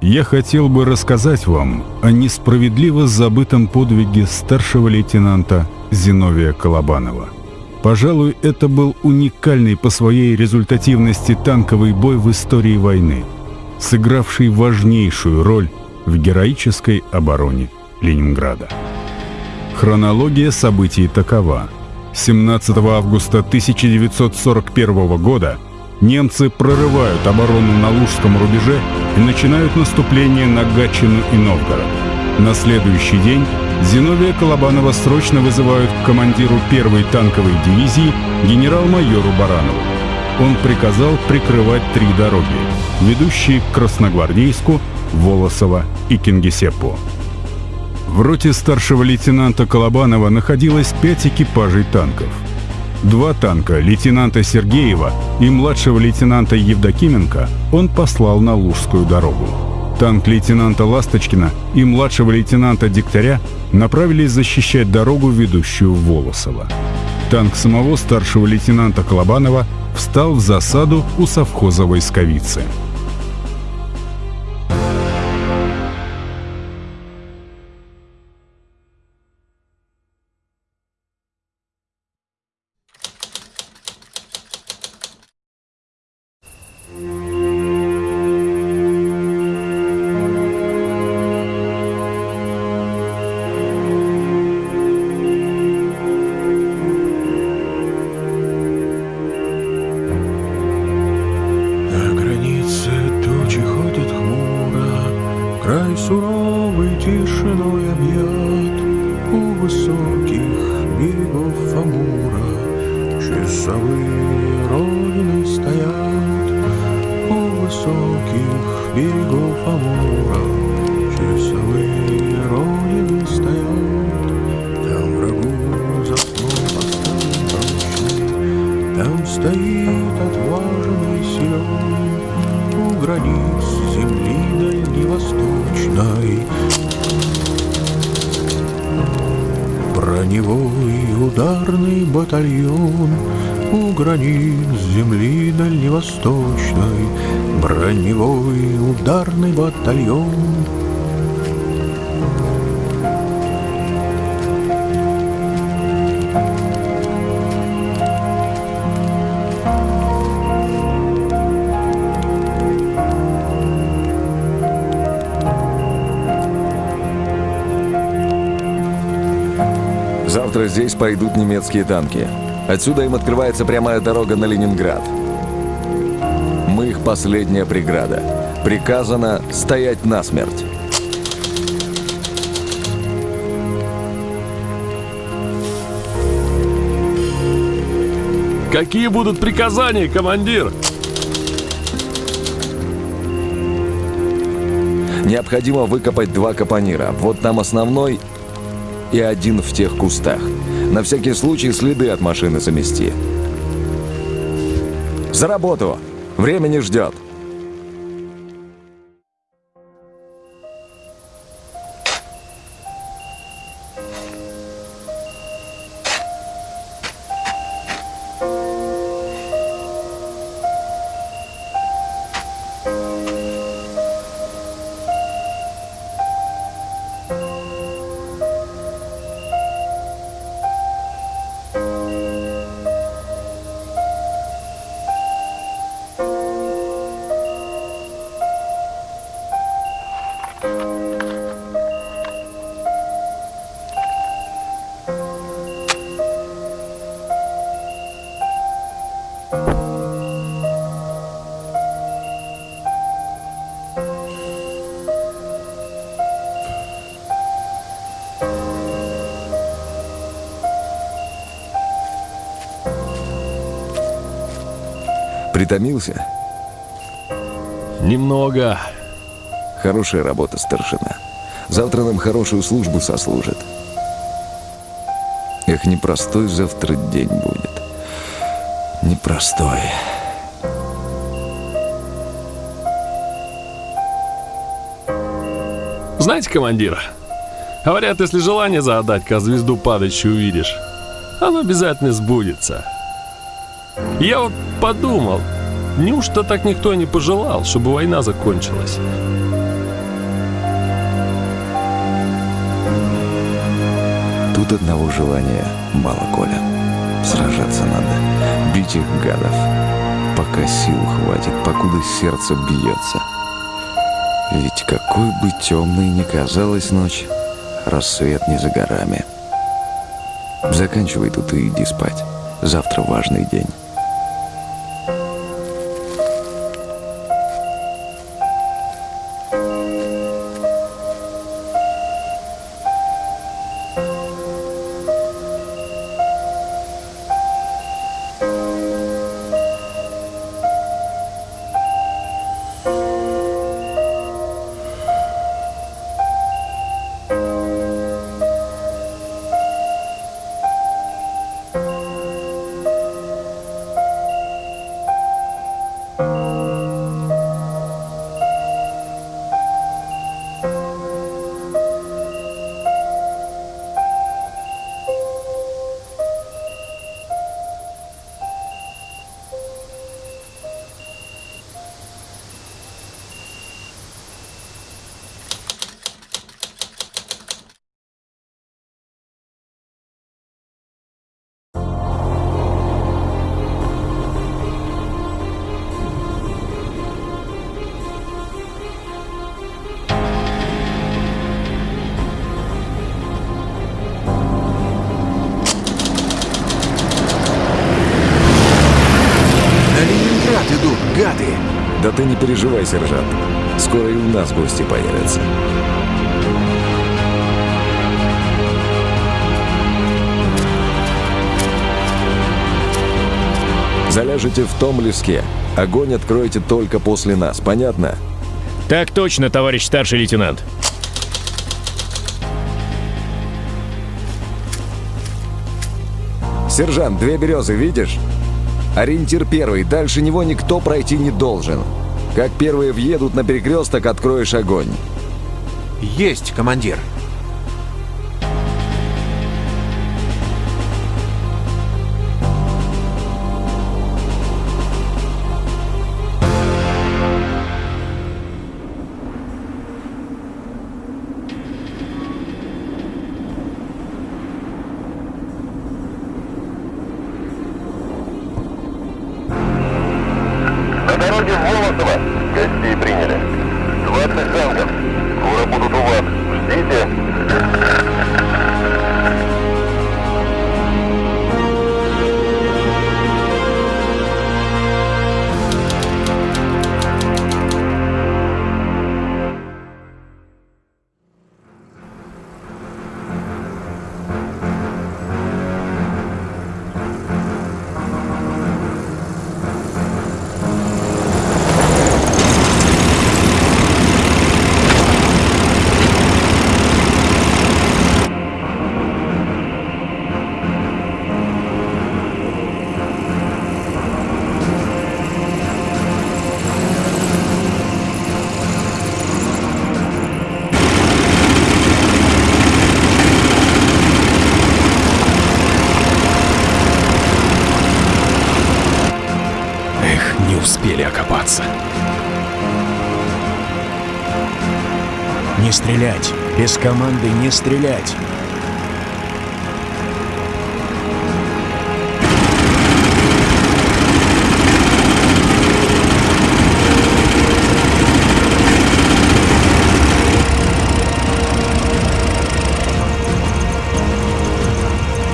я хотел бы рассказать вам о несправедливо забытом подвиге старшего лейтенанта Зиновия Колобанова. Пожалуй, это был уникальный по своей результативности танковый бой в истории войны, сыгравший важнейшую роль в героической обороне Ленинграда. Хронология событий такова. 17 августа 1941 года немцы прорывают оборону на Лужском рубеже и начинают наступление на Гатчину и Новгород. На следующий день Зиновия Колобанова срочно вызывают к командиру первой танковой дивизии генерал-майору Баранову. Он приказал прикрывать три дороги, ведущие к Красногвардейску, Волосово и Кингисеппу. В роте старшего лейтенанта Колобанова находилось пять экипажей танков. Два танка лейтенанта Сергеева и младшего лейтенанта Евдокименко он послал на Лужскую дорогу. Танк лейтенанта Ласточкина и младшего лейтенанта Дегтяря направились защищать дорогу, ведущую в Волосово. Танк самого старшего лейтенанта Колобанова встал в засаду у совхоза войсковицы. Батальон У границ земли дальневосточной. Броневой ударный батальон Завтра здесь пойдут немецкие танки. Отсюда им открывается прямая дорога на Ленинград. Мы их последняя преграда. Приказано стоять насмерть. Какие будут приказания, командир? Необходимо выкопать два капонира. Вот там основной и один в тех кустах. На всякий случай следы от машины замести. За работу! Время не ждет. Притомился? Немного. Хорошая работа, старшина. Завтра нам хорошую службу сослужит. Эх, непростой завтра день будет. Непростой. Знаете, командир, говорят, если желание загадать, как звезду падающую увидишь, оно обязательно сбудется. Я вот подумал, неужто так никто не пожелал, чтобы война закончилась? Тут одного желания мало, Коля. Сражаться надо, бить их гадов, пока сил хватит, покуда сердце бьется. Ведь какой бы темной ни казалась ночь, рассвет не за горами. Заканчивай тут и иди спать. Завтра важный день. Да ты не переживай, сержант. Скоро и у нас гости появятся. Заляжете в том леске. Огонь откроете только после нас, понятно? Так точно, товарищ старший лейтенант. Сержант, две березы, видишь? Ориентир первый, дальше него никто пройти не должен. Как первые въедут на перекресток, откроешь огонь. Есть, командир. Без команды не стрелять!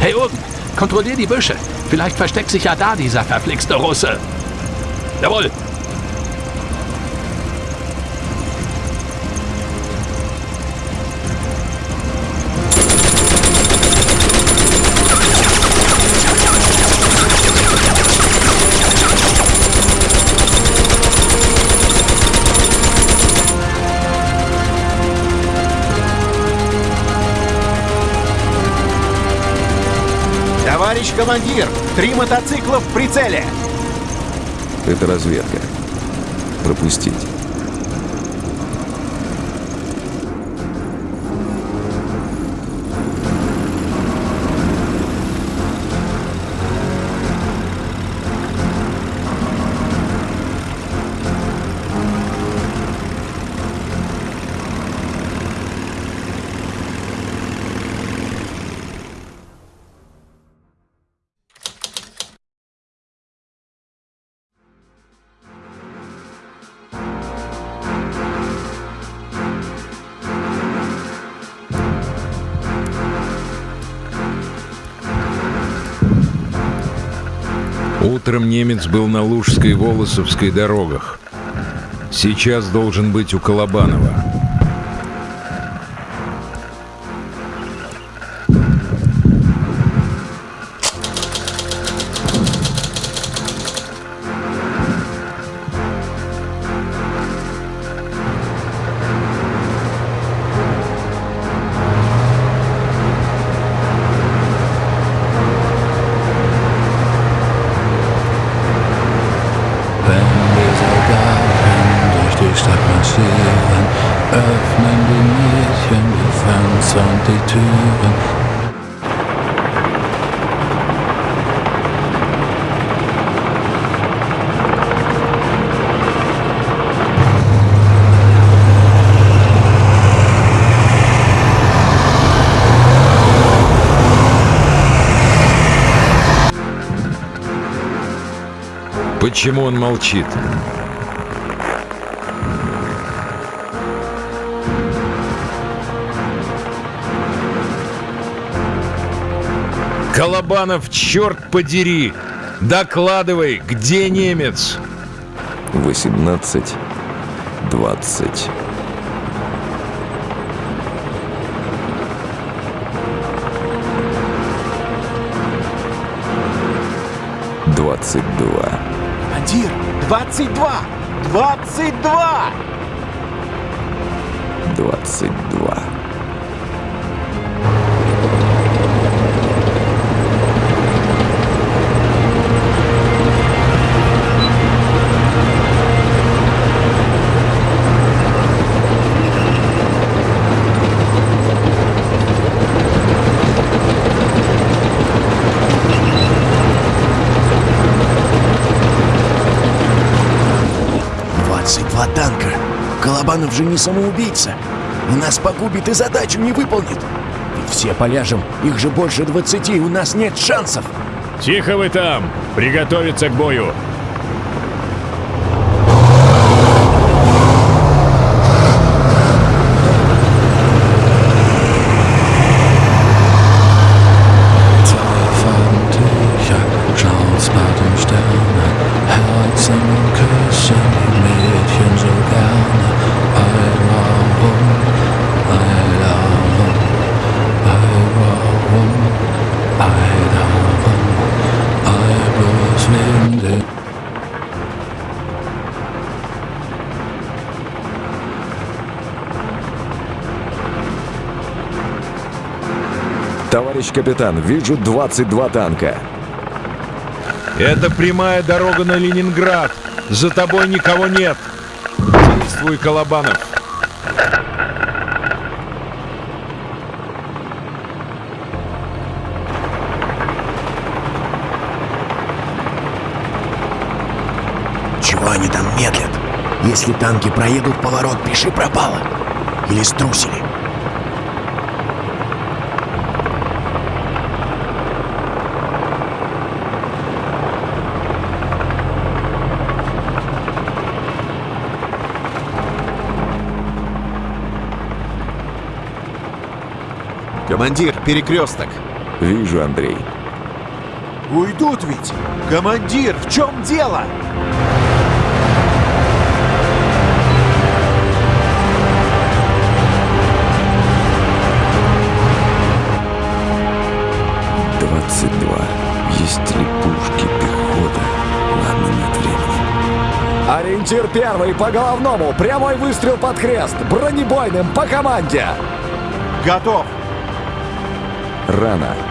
Hey oben, kontrollier die Büsche. Vielleicht versteckt sich ja da dieser verflixte Russe. Jawohl. Товарищ командир! Три мотоцикла в прицеле! Это разведка. Пропустить. Утром немец был на Лужской Волосовской дорогах. Сейчас должен быть у Колобанова. Marschieren, öffnen die Mädchen die Fenster und die Türen. Почему он молчит? Колобанов, черт подери! Докладывай, где немец? 18, 20. Двадцать два. Командир, 22! 22! Двадцать два. Двадцать танка. Колобанов же не самоубийца. И нас погубит и задачу не выполнит. Ведь все поляжем, их же больше двадцати, у нас нет шансов. Тихо вы там! Приготовиться к бою! Товарищ капитан, вижу 22 танка. Это прямая дорога на Ленинград. За тобой никого нет. Действуй, Колобанов. Чего они там медлят? Если танки проедут поворот, пиши пропало. Или струсили. Командир, перекресток. Вижу, Андрей. Уйдут ведь! Командир, в чем дело? Двадцать два. Есть ли пушки, пехота? Ладно, нет времени. Ориентир первый по головному. Прямой выстрел под крест. Бронебойным по команде. Готов! Рано.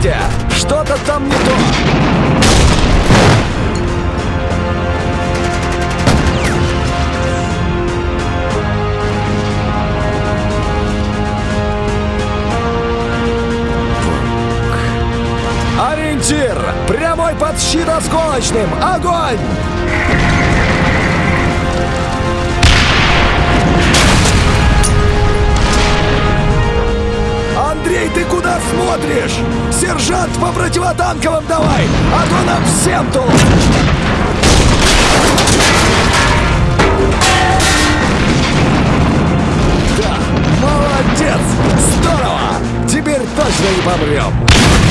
Пехоте! Что-то там не то! Ориентир! Прямой под щит осколочным! Огонь! Смотришь? Сержант по противотанковым давай, а то нам всем тут! Да, молодец! Здорово! Теперь точно не помрем!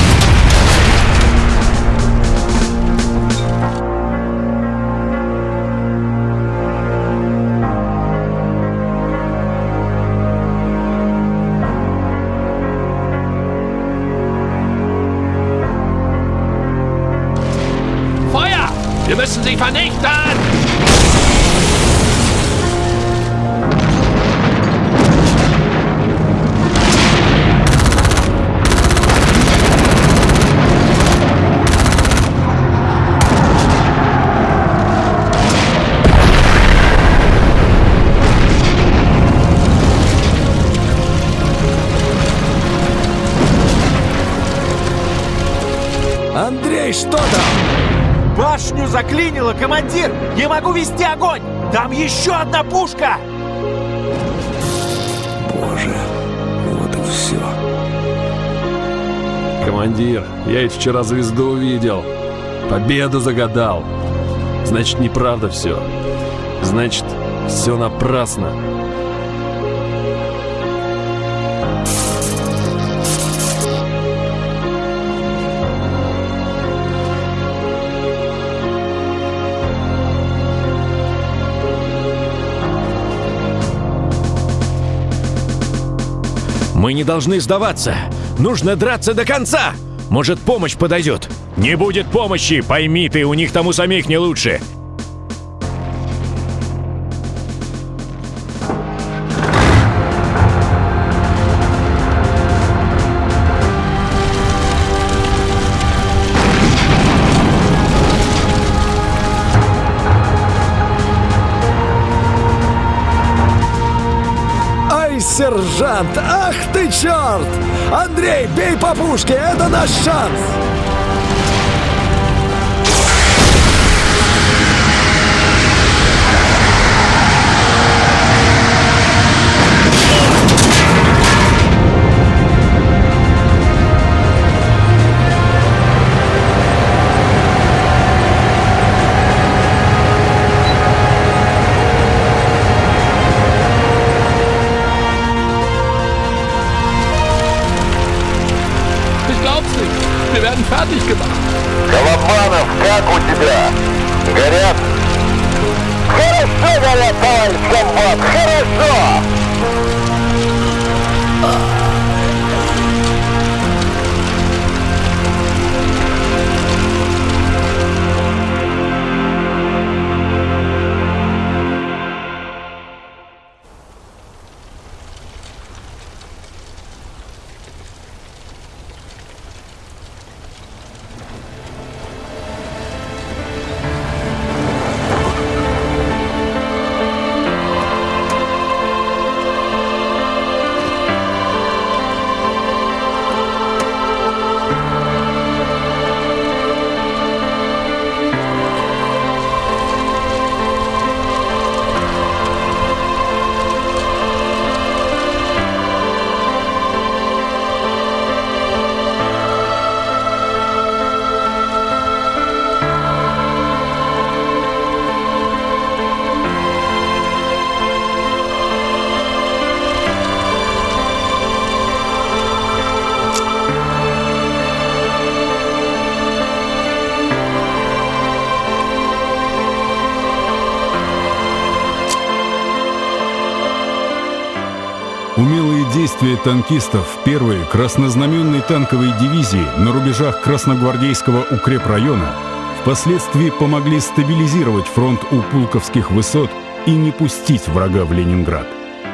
Müssen sie vernichten! Заклинило, командир! Не могу вести огонь! Там еще одна пушка! Боже, вот и все. Командир, я ведь вчера звезду увидел. Победу загадал. Значит, неправда все. Значит, все напрасно. Мы не должны сдаваться. Нужно драться до конца. Может, помощь подойдет. Не будет помощи, пойми ты, у них там у самих не лучше. Сержант! Ах ты черт! Андрей, бей по пушке! Это наш шанс! Тебя? Горят? Хорошо горят, товарищ комбат, хорошо! Действия танкистов первой краснознаменной танковой дивизии на рубежах Красногвардейского укрепрайона впоследствии помогли стабилизировать фронт у Пулковских высот и не пустить врага в Ленинград.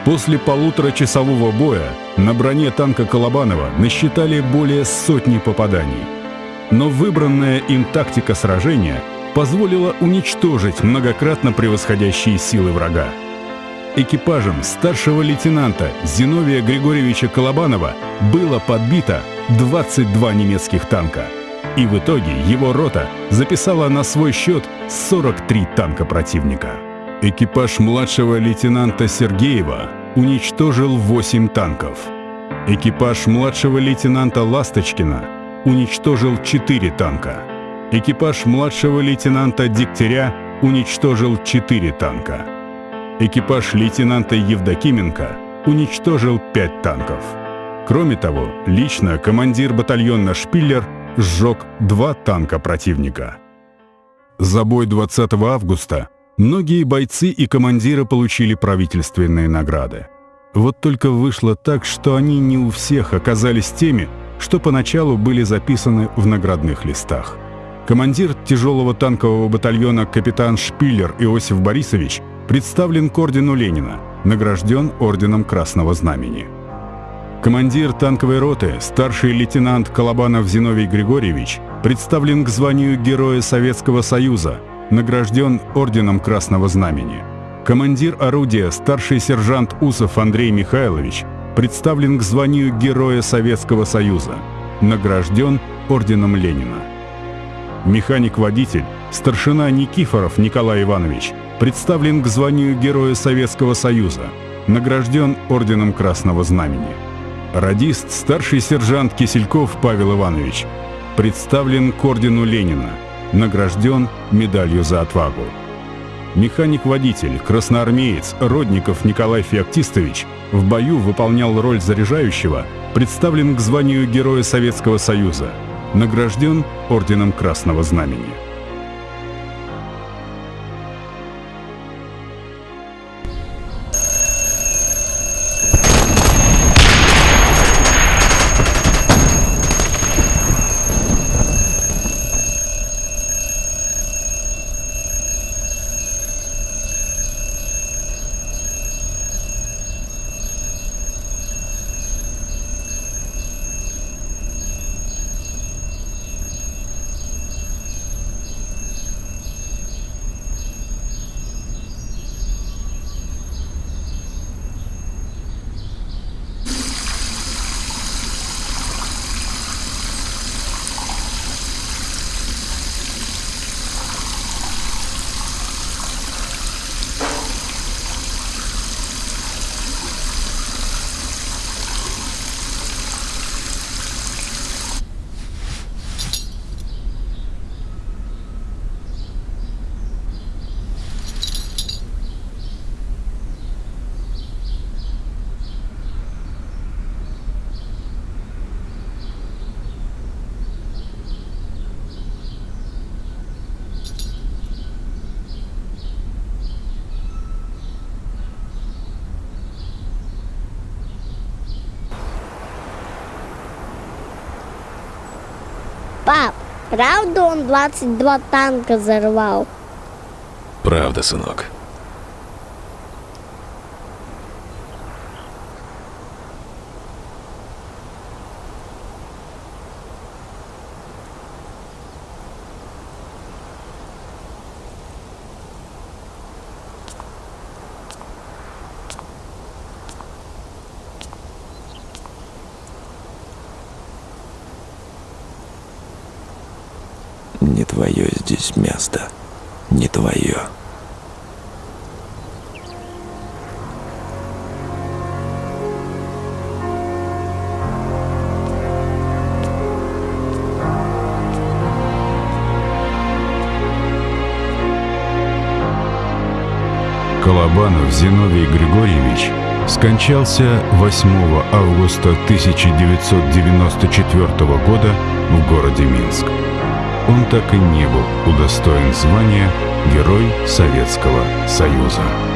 После полуторачасового боя на броне танка Колобанова насчитали более сотни попаданий. Но выбранная им тактика сражения позволила уничтожить многократно превосходящие силы врага. Экипажем старшего лейтенанта Зиновия Григорьевича Колобанова было подбито 22 немецких танка. И в итоге его рота записала на свой счет 43 танка противника. Экипаж младшего лейтенанта Сергеева уничтожил 8 танков. Экипаж младшего лейтенанта Ласточкина уничтожил 4 танка. Экипаж младшего лейтенанта Дегтяря уничтожил 4 танка. Экипаж лейтенанта Евдокименко уничтожил 5 танков. Кроме того, лично командир батальона «Шпиллер» сжег два танка противника. За бой 20 августа многие бойцы и командиры получили правительственные награды. Вот только вышло так, что они не у всех оказались теми, что поначалу были записаны в наградных листах. Командир тяжелого танкового батальона капитан Шпиллер Иосиф Борисович представлен к ордену Ленина, награжден орденом Красного Знамени. Командир танковой роты, старший лейтенант Колобанов Зиновий Григорьевич, представлен к званию Героя Советского Союза, награжден Орденом Красного Знамени. Командир орудия, старший сержант Усов Андрей Михайлович, представлен к званию Героя Советского Союза, награжден Орденом Ленина. Механик-водитель, старшина Никифоров Николай Иванович, представлен к званию Героя Советского Союза, награжден Орденом Красного Знамени. Радист, старший сержант Кисельков Павел Иванович, представлен к ордену Ленина, награжден медалью за отвагу. Механик-водитель, красноармеец Родников Николай Феоктистович в бою выполнял роль заряжающего, представлен к званию Героя Советского Союза, награжден Орденом Красного Знамени. Пап, правда он 22 танка взорвал? Правда, сынок. Не твое здесь место. Не твое. Колобанов Зиновий Григорьевич скончался 8 августа 1994 года в городе Минск. Он так и не был удостоен звания Герой Советского Союза.